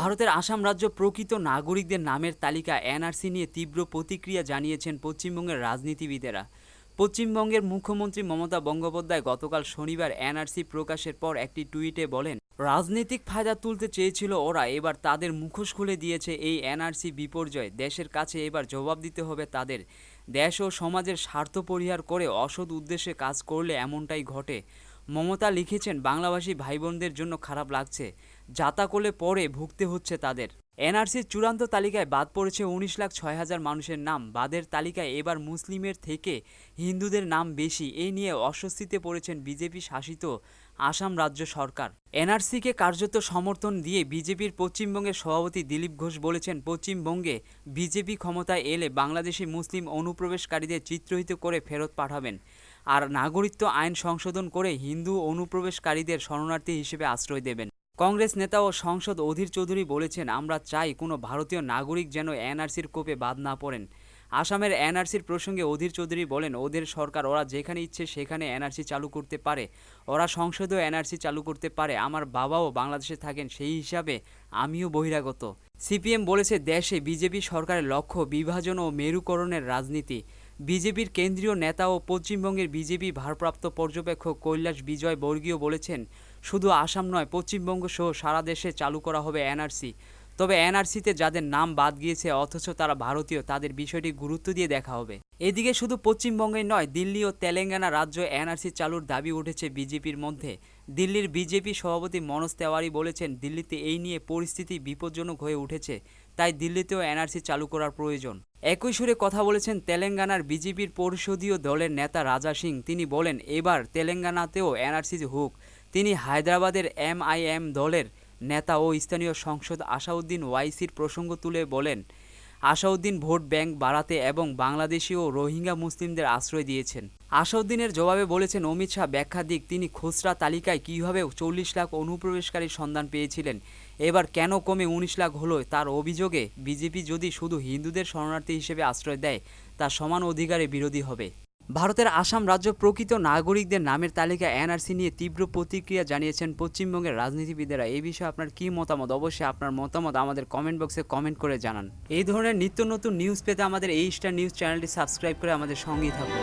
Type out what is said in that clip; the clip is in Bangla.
ভারতের আসাম রাজ্য প্রকৃত নাগরিকদের নামের তালিকা এনআরসি নিয়ে তীব্র প্রতিক্রিয়া জানিয়েছেন পশ্চিমবঙ্গের রাজনীতিবিদেরা। পশ্চিমবঙ্গের মুখ্যমন্ত্রী মমতা বন্দ্যোপাধ্যায় গতকাল শনিবার এনআরসি প্রকাশের পর একটি টুইটে বলেন, রাজনৈতিক ফায়দা তুলতে চেয়েছিল ওরা, এবার তাদের মুখোশ খুলে দিয়েছে এই এনআরসি বিপর্যয়। দেশের কাছে এবার জবাব দিতে হবে তাদের। দেশ ও সমাজের স্বার্থ পরিহার করে অসৎ উদ্দেশ্যে কাজ করলে এমনটাই ঘটে। মমতা লিখেছেন, বাংলাভাষী ভাই বোনদের জন্য খারাপ লাগছে। যাতা করলে পরে ভুগতে হচ্ছে তাদের। এনআরসির চূড়ান্ত তালিকায় বাদ পড়েছে উনিশ লাখ ছয় হাজার মানুষের নাম। বাদের তালিকায় এবার মুসলিমের থেকে হিন্দুদের নাম বেশি। এই নিয়ে অস্বস্তিতে পড়েছেন বিজেপি শাসিত আসাম রাজ্য সরকার। এনআরসিকে কার্যত সমর্থন দিয়ে বিজেপির পশ্চিমবঙ্গের সভাপতি দিলীপ ঘোষ বলেছেন, পশ্চিমবঙ্গে বিজেপি ক্ষমতায় এলে বাংলাদেশি মুসলিম অনুপ্রবেশকারীদের চিত্রহিত করে ফেরত পাঠাবেন। আর নাগরিকত্ব আইন সংশোধন করে হিন্দু অনুপ্রবেশকারীদের শরণার্থী হিসেবে আশ্রয় দেবেন। কংগ্রেস নেতা ও সংসদ অধীর চৌধুরী বলেছেন, আমরা চাই কোনো ভারতীয় নাগরিক যেন এনআরসির কোপে বাদ না পড়েন। আসামের এনআরসির প্রসঙ্গে অধীর চৌধুরী বলেন, ওদের সরকার ওরা যেখানে ইচ্ছে সেখানে এনআরসি চালু করতে পারে। ওরা সংসদেও এনআরসি চালু করতে পারে। আমার বাবাও বাংলাদেশে থাকেন, সেই হিসাবে আমিও বহিরাগত। সিপিএম বলেছে, দেশে বিজেপি সরকারের লক্ষ্য বিভাজন ও মেরুকরণের রাজনীতি। বিজেপির কেন্দ্রীয় নেতা ও পশ্চিমবঙ্গের বিজেপি ভারপ্রাপ্ত পর্যবেক্ষক কৈলাস বিজয় বর্গীয় বলেছেন, শুধু আসাম নয়, পশ্চিমবঙ্গ সহ সারা দেশে চালু করা হবে এনআরসি। তবে এনআরসিতে যাদের নাম বাদ গিয়েছে, অথচ তারা ভারতীয়, তাদের বিষয়টি গুরুত্ব দিয়ে দেখা হবে। এদিকে শুধু পশ্চিমবঙ্গে নয়, দিল্লি ও তেলেঙ্গানা রাজ্য এনআরসি চালুর দাবি উঠেছে বিজেপির মধ্যে। দিল্লির বিজেপি সভাপতি মনোজ তেওয়ারি বলেছেন, দিল্লিতে এই নিয়ে পরিস্থিতি বিপজ্জনক হয়ে উঠেছে, তাই দিল্লিতেও এনআরসি চালু করার প্রয়োজন। একই সুরে কথা বলেছেন তেলেঙ্গানার বিজেপির পরিষদীয় দলের নেতা রাজা সিং। তিনি বলেন, এবার তেলেঙ্গানাতেও এনআরসি হোক। তিনি হায়দ্রাবাদের এমআইএম দলের নেতা ও স্থানীয় সংসদ আসাউদ্দিন ওয়াইসির প্রসঙ্গ তুলে বলেন, আসাউদ্দিন ভোট ব্যাংক বাড়াতে এবং বাংলাদেশি ও রোহিঙ্গা মুসলিমদের আশ্রয় দিয়েছেন। আসাউদ্দিনের জবাবে বলেছেন, অমিত শাহ ব্যাখ্যা দিক, তিনি খুচরা তালিকায় কীভাবে চল্লিশ লাখ অনুপ্রবেশকারীর সন্ধান পেয়েছিলেন, এবার কেন কমে উনিশ লাখ হলো তার অভিযোগে বিজেপি যদি শুধু হিন্দুদের শরণার্থী হিসেবে আশ্রয় দেয় তা সমান অধিকারে বিরোধী হবে। ভারতের আসাম রাজ্য প্রকৃত নাগরিকদের নামের তালিকা এনআরসি নিয়ে তীব্র প্রতিক্রিয়া জানিয়েছেন পশ্চিমবঙ্গের রাজনীতিবিদেরা। এই বিষয়ে আপনার কী মতামত? অবশ্যই আপনার মতামত আমাদের কমেন্ট বক্সে কমেন্ট করে জানান। এই ধরনের নিত্য নতুন নিউজ পেতে আমাদের এই স্টার নিউজ চ্যানেলটি সাবস্ক্রাইব করে আমাদের সঙ্গেই থাকুন।